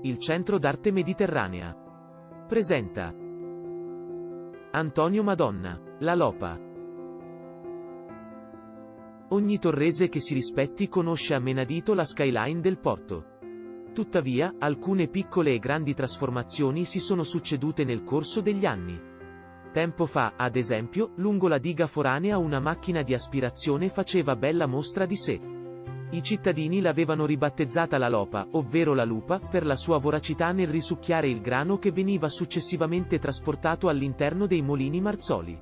Il Centro d'Arte Mediterranea. Presenta Antonio Madonna, La Lopa. Ogni torrese che si rispetti conosce a menadito la skyline del porto. Tuttavia, alcune piccole e grandi trasformazioni si sono succedute nel corso degli anni. Tempo fa, ad esempio, lungo la diga foranea una macchina di aspirazione faceva bella mostra di sé. I cittadini l'avevano ribattezzata la lopa, ovvero la lupa, per la sua voracità nel risucchiare il grano che veniva successivamente trasportato all'interno dei molini marzoli.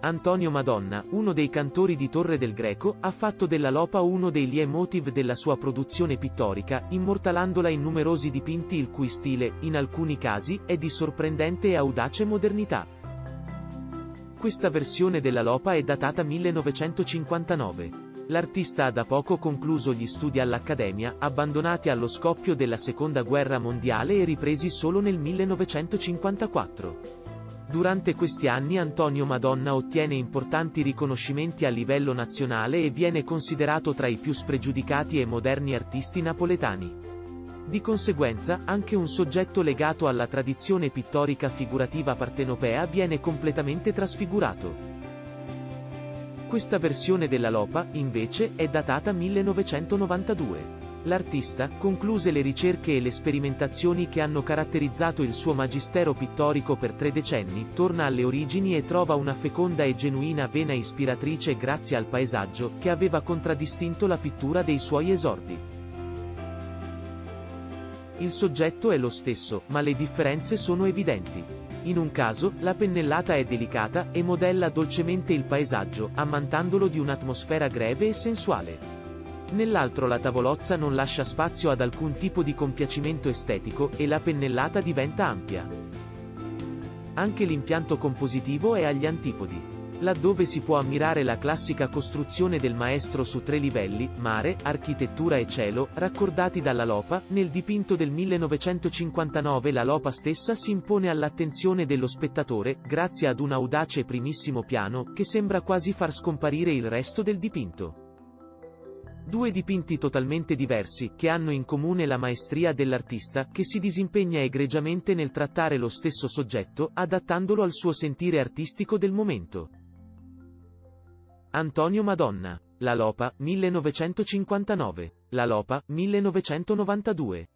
Antonio Madonna, uno dei cantori di Torre del Greco, ha fatto della lopa uno dei leitmotiv della sua produzione pittorica, immortalandola in numerosi dipinti il cui stile, in alcuni casi, è di sorprendente e audace modernità. Questa versione della lopa è datata 1959. L'artista ha da poco concluso gli studi all'Accademia, abbandonati allo scoppio della Seconda Guerra Mondiale e ripresi solo nel 1954. Durante questi anni Antonio Madonna ottiene importanti riconoscimenti a livello nazionale e viene considerato tra i più spregiudicati e moderni artisti napoletani. Di conseguenza, anche un soggetto legato alla tradizione pittorica figurativa partenopea viene completamente trasfigurato. Questa versione della Lopa, invece, è datata 1992. L'artista concluse le ricerche e le sperimentazioni che hanno caratterizzato il suo magistero pittorico per tre decenni, torna alle origini e trova una feconda e genuina vena ispiratrice grazie al paesaggio, che aveva contraddistinto la pittura dei suoi esordi. Il soggetto è lo stesso, ma le differenze sono evidenti. In un caso, la pennellata è delicata, e modella dolcemente il paesaggio, ammantandolo di un'atmosfera greve e sensuale. Nell'altro la tavolozza non lascia spazio ad alcun tipo di compiacimento estetico, e la pennellata diventa ampia. Anche l'impianto compositivo è agli antipodi. Laddove si può ammirare la classica costruzione del maestro su tre livelli, mare, architettura e cielo, raccordati dalla Lopa, nel dipinto del 1959 la Lopa stessa si impone all'attenzione dello spettatore, grazie ad un audace primissimo piano, che sembra quasi far scomparire il resto del dipinto. Due dipinti totalmente diversi, che hanno in comune la maestria dell'artista, che si disimpegna egregiamente nel trattare lo stesso soggetto, adattandolo al suo sentire artistico del momento. Antonio Madonna. La Lopa, 1959. La Lopa, 1992.